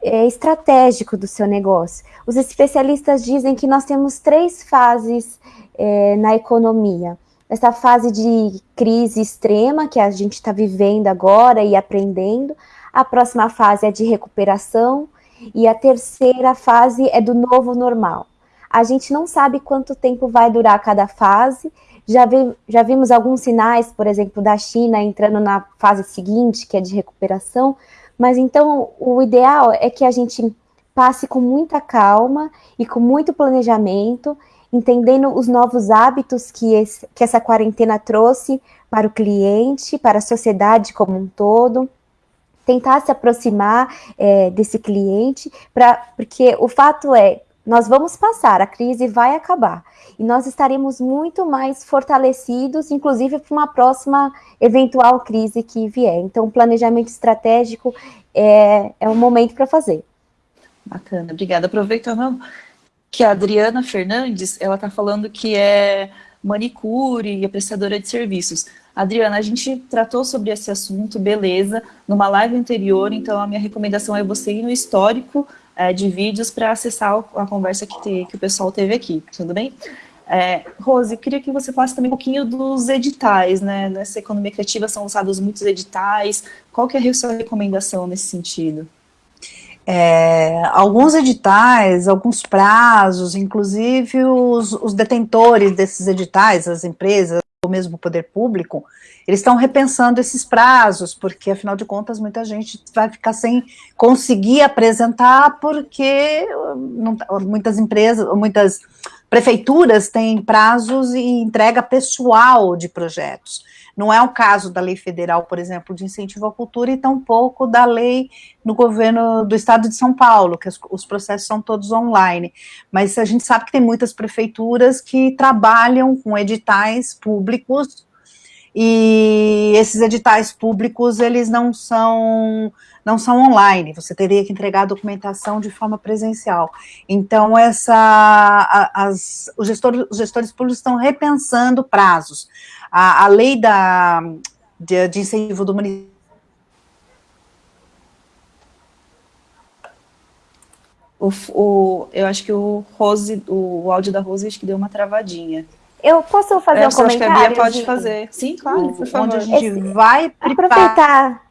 é, estratégico do seu negócio. Os especialistas dizem que nós temos três fases é, na economia. Essa fase de crise extrema que a gente está vivendo agora e aprendendo. A próxima fase é de recuperação. E a terceira fase é do novo normal. A gente não sabe quanto tempo vai durar cada fase. Já, vi, já vimos alguns sinais, por exemplo, da China entrando na fase seguinte, que é de recuperação. Mas então o ideal é que a gente passe com muita calma e com muito planejamento, entendendo os novos hábitos que, esse, que essa quarentena trouxe para o cliente, para a sociedade como um todo tentar se aproximar é, desse cliente, pra, porque o fato é, nós vamos passar, a crise vai acabar. E nós estaremos muito mais fortalecidos, inclusive para uma próxima eventual crise que vier. Então, planejamento estratégico é, é um momento para fazer. Bacana, obrigada. Aproveitando que a Adriana Fernandes, ela está falando que é manicure e apreciadora de serviços. Adriana, a gente tratou sobre esse assunto, beleza, numa live anterior, então a minha recomendação é você ir no histórico é, de vídeos para acessar a conversa que, te, que, o pessoal teve aqui, tudo bem? É, Rose, queria que você falasse também um pouquinho dos editais, né? Nessa economia criativa são usados muitos editais, qual que é a sua recomendação nesse sentido? É, alguns editais, alguns prazos, inclusive os, os detentores desses editais, as empresas, ou mesmo o poder público, eles estão repensando esses prazos, porque afinal de contas muita gente vai ficar sem conseguir apresentar, porque não, muitas empresas, muitas prefeituras têm prazos e entrega pessoal de projetos. Não é o caso da lei federal, por exemplo, de incentivo à cultura, e tampouco da lei no governo do estado de São Paulo, que os processos são todos online. Mas a gente sabe que tem muitas prefeituras que trabalham com editais públicos e esses editais públicos, eles não são, não são online, você teria que entregar a documentação de forma presencial. Então, essa, a, as, os, gestores, os gestores públicos estão repensando prazos. A, a lei da, de, de incentivo do município O, o, eu acho que o Rose, o, o áudio da Rose acho que deu uma travadinha. Eu posso fazer é, um comentário? Acho que a Bia pode fazer. Sim, claro, por favor. Onde a gente esse, vai aproveitar,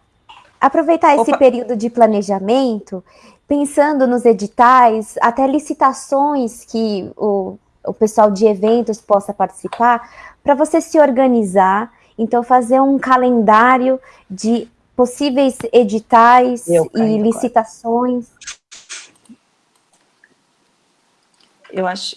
aproveitar esse período de planejamento, pensando nos editais, até licitações que o, o pessoal de eventos possa participar, para você se organizar, então fazer um calendário de possíveis editais Eu e licitações. Eu acho,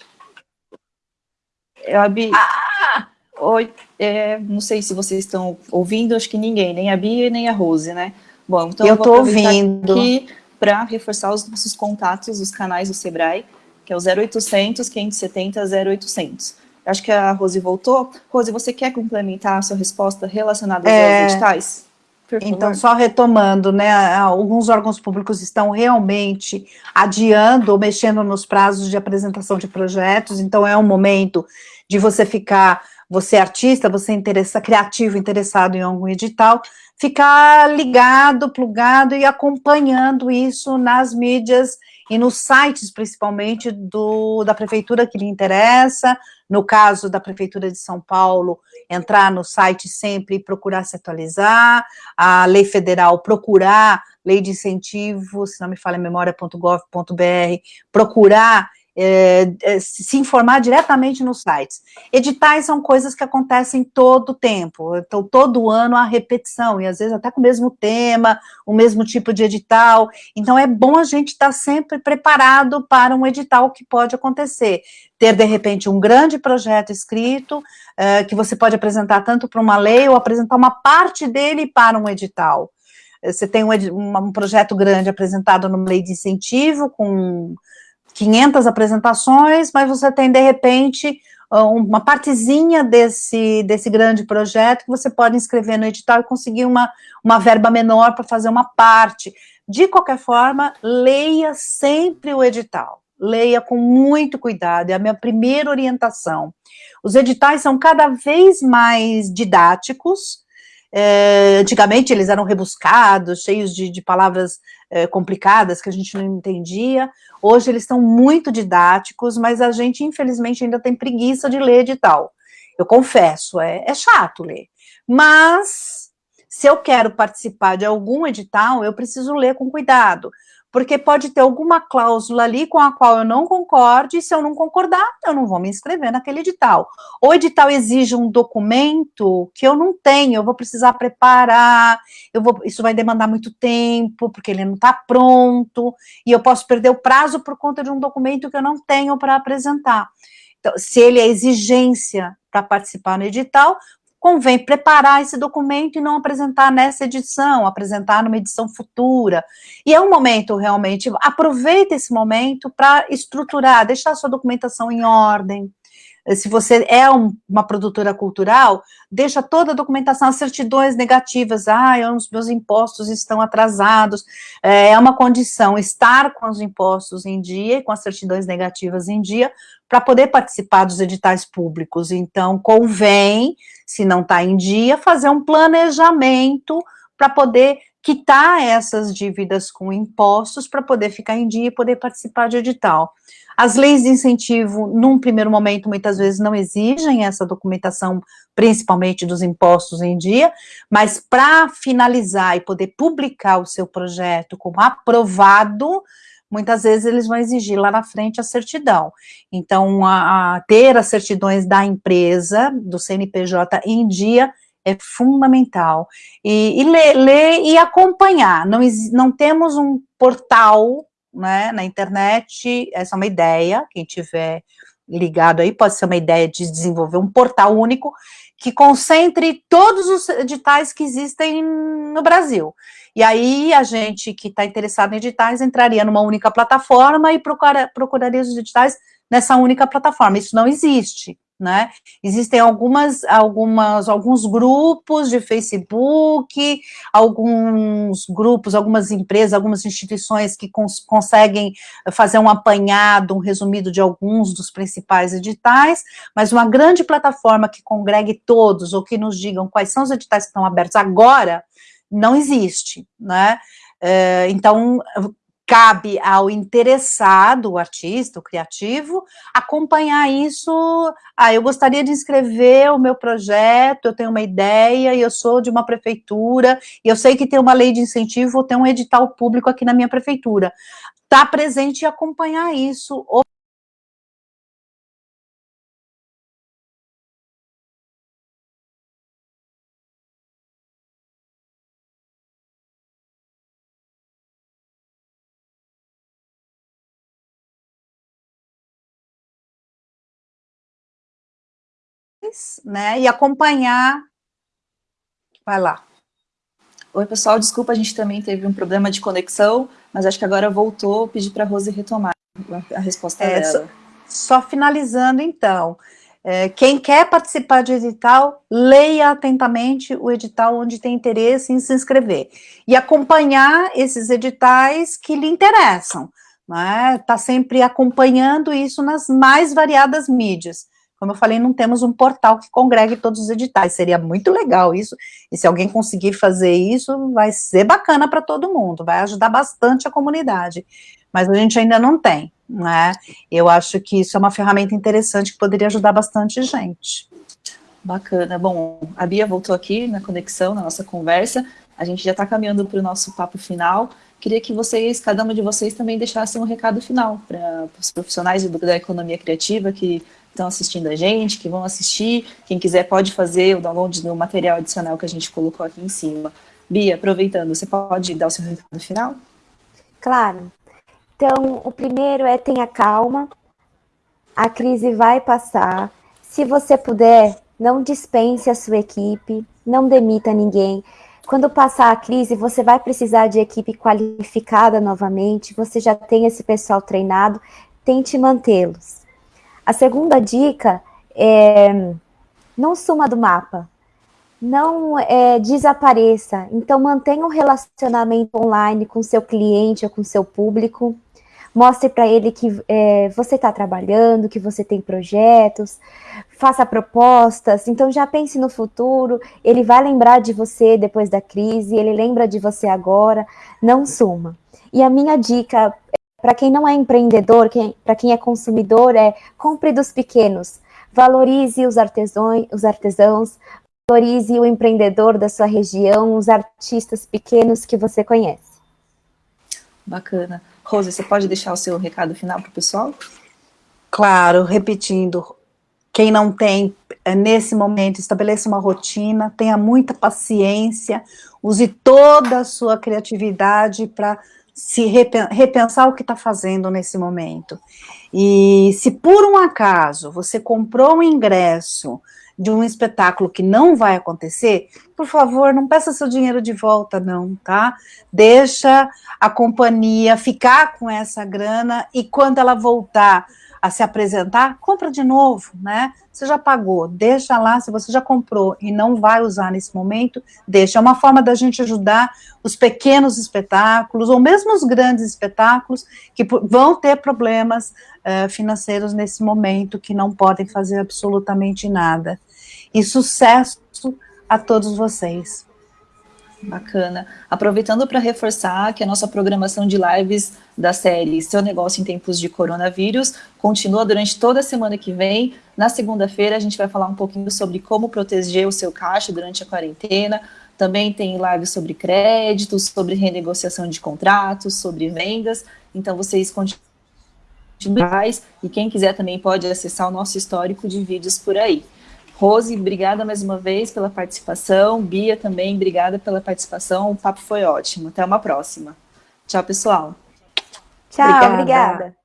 eu, a Bia... Ah! Oi, é, não sei se vocês estão ouvindo, acho que ninguém, nem a Bia nem a Rose, né? Bom, então eu estou ouvindo aqui para reforçar os nossos contatos, os canais do Sebrae, que é o 0800 570 0800. Acho que a Rose voltou. Rose, você quer complementar a sua resposta relacionada é... aos editais? Então, só retomando, né, alguns órgãos públicos estão realmente adiando ou mexendo nos prazos de apresentação de projetos, então é um momento de você ficar, você é artista, você é interessa, criativo, interessado em algum edital, ficar ligado, plugado e acompanhando isso nas mídias e nos sites, principalmente, do, da prefeitura que lhe interessa, no caso da Prefeitura de São Paulo, entrar no site sempre e procurar se atualizar, a lei federal procurar, lei de incentivo, se não me falha memória.gov.br, procurar é, é, se informar diretamente nos sites. Editais são coisas que acontecem todo tempo, então todo ano há repetição, e às vezes até com o mesmo tema, o mesmo tipo de edital, então é bom a gente estar sempre preparado para um edital que pode acontecer, ter de repente um grande projeto escrito, é, que você pode apresentar tanto para uma lei, ou apresentar uma parte dele para um edital. Você tem um, um projeto grande apresentado numa lei de incentivo, com 500 apresentações, mas você tem, de repente, uma partezinha desse, desse grande projeto que você pode inscrever no edital e conseguir uma, uma verba menor para fazer uma parte. De qualquer forma, leia sempre o edital. Leia com muito cuidado, é a minha primeira orientação. Os editais são cada vez mais didáticos, é, antigamente eles eram rebuscados, cheios de, de palavras é, complicadas que a gente não entendia. Hoje eles estão muito didáticos, mas a gente, infelizmente, ainda tem preguiça de ler edital. Eu confesso, é, é chato ler. Mas, se eu quero participar de algum edital, eu preciso ler com cuidado, porque pode ter alguma cláusula ali com a qual eu não concorde, e se eu não concordar, eu não vou me inscrever naquele edital. O edital exige um documento que eu não tenho, eu vou precisar preparar, eu vou, isso vai demandar muito tempo, porque ele não está pronto, e eu posso perder o prazo por conta de um documento que eu não tenho para apresentar. Então, se ele é exigência para participar no edital, convém preparar esse documento e não apresentar nessa edição, apresentar numa edição futura. E é um momento realmente, aproveita esse momento para estruturar, deixar a sua documentação em ordem, se você é um, uma produtora cultural, deixa toda a documentação, as certidões negativas, ah, os meus impostos estão atrasados, é, é uma condição estar com os impostos em dia e com as certidões negativas em dia, para poder participar dos editais públicos, então convém, se não está em dia, fazer um planejamento para poder quitar essas dívidas com impostos, para poder ficar em dia e poder participar de edital. As leis de incentivo, num primeiro momento, muitas vezes não exigem essa documentação, principalmente dos impostos em dia, mas para finalizar e poder publicar o seu projeto como aprovado, muitas vezes eles vão exigir lá na frente a certidão. Então, a, a ter as certidões da empresa, do CNPJ em dia, é fundamental. E, e ler, ler, e acompanhar. Não, não temos um portal né, na internet, essa é uma ideia, quem tiver ligado aí, pode ser uma ideia de desenvolver um portal único que concentre todos os editais que existem no Brasil. E aí a gente que está interessado em editais entraria numa única plataforma e procura, procuraria os editais nessa única plataforma. Isso não existe né? Existem algumas, algumas, alguns grupos de Facebook, alguns grupos, algumas empresas, algumas instituições que cons conseguem fazer um apanhado, um resumido de alguns dos principais editais, mas uma grande plataforma que congregue todos, ou que nos digam quais são os editais que estão abertos agora, não existe, né? Eh, então, cabe ao interessado, o artista, o criativo, acompanhar isso, ah, eu gostaria de inscrever o meu projeto, eu tenho uma ideia, e eu sou de uma prefeitura, e eu sei que tem uma lei de incentivo, tem um edital público aqui na minha prefeitura. Está presente e acompanhar isso, né, e acompanhar. Vai lá. Oi, pessoal, desculpa, a gente também teve um problema de conexão, mas acho que agora voltou, pedi para a Rose retomar a resposta é, dela. Só, só, finalizando, então, é, quem quer participar de edital, leia atentamente o edital onde tem interesse em se inscrever. E acompanhar esses editais que lhe interessam. Está né? sempre acompanhando isso nas mais variadas mídias. Como eu falei, não temos um portal que congregue todos os editais. Seria muito legal isso. E se alguém conseguir fazer isso, vai ser bacana para todo mundo. Vai ajudar bastante a comunidade. Mas a gente ainda não tem né? Eu acho que isso é uma ferramenta interessante que poderia ajudar bastante gente. Bacana. Bom, a Bia voltou aqui na conexão, na nossa conversa. A gente já está caminhando para o nosso papo final. Queria que vocês, cada uma de vocês, também deixassem um recado final para os profissionais da economia criativa que estão assistindo a gente, que vão assistir. Quem quiser pode fazer o download do material adicional que a gente colocou aqui em cima. Bia, aproveitando, você pode dar o seu recado final? Claro. Então, o primeiro é tenha calma, a crise vai passar. Se você puder, não dispense a sua equipe, não demita ninguém. Quando passar a crise, você vai precisar de equipe qualificada novamente, você já tem esse pessoal treinado, tente mantê-los. A segunda dica é não suma do mapa, não é, desapareça. Então, mantenha um relacionamento online com seu cliente ou com seu público. Mostre para ele que é, você está trabalhando, que você tem projetos, faça propostas. Então, já pense no futuro. Ele vai lembrar de você depois da crise, ele lembra de você agora. Não suma. E a minha dica para quem não é empreendedor, para quem é consumidor, é compre dos pequenos. Valorize os artesãos, os artesãos, valorize o empreendedor da sua região, os artistas pequenos que você conhece. Bacana. Rose, você pode deixar o seu recado final para o pessoal? Claro, repetindo, quem não tem, é, nesse momento, estabeleça uma rotina, tenha muita paciência, use toda a sua criatividade para se repensar o que está fazendo nesse momento. E se por um acaso você comprou um ingresso de um espetáculo que não vai acontecer, por favor, não peça seu dinheiro de volta, não, tá? Deixa a companhia ficar com essa grana e quando ela voltar a se apresentar, compra de novo, né? Você já pagou, deixa lá, se você já comprou e não vai usar nesse momento, deixa. É uma forma da gente ajudar os pequenos espetáculos, ou mesmo os grandes espetáculos, que vão ter problemas uh, financeiros nesse momento, que não podem fazer absolutamente nada. E sucesso a todos vocês. Bacana. Aproveitando para reforçar que a nossa programação de lives da série Seu Negócio em Tempos de Coronavírus continua durante toda a semana que vem. Na segunda-feira a gente vai falar um pouquinho sobre como proteger o seu caixa durante a quarentena. Também tem lives sobre créditos, sobre renegociação de contratos, sobre vendas. Então vocês continuam e quem quiser também pode acessar o nosso histórico de vídeos por aí. Rose, obrigada mais uma vez pela participação. Bia também, obrigada pela participação. O papo foi ótimo. Até uma próxima. Tchau, pessoal. Tchau, obrigada. obrigada.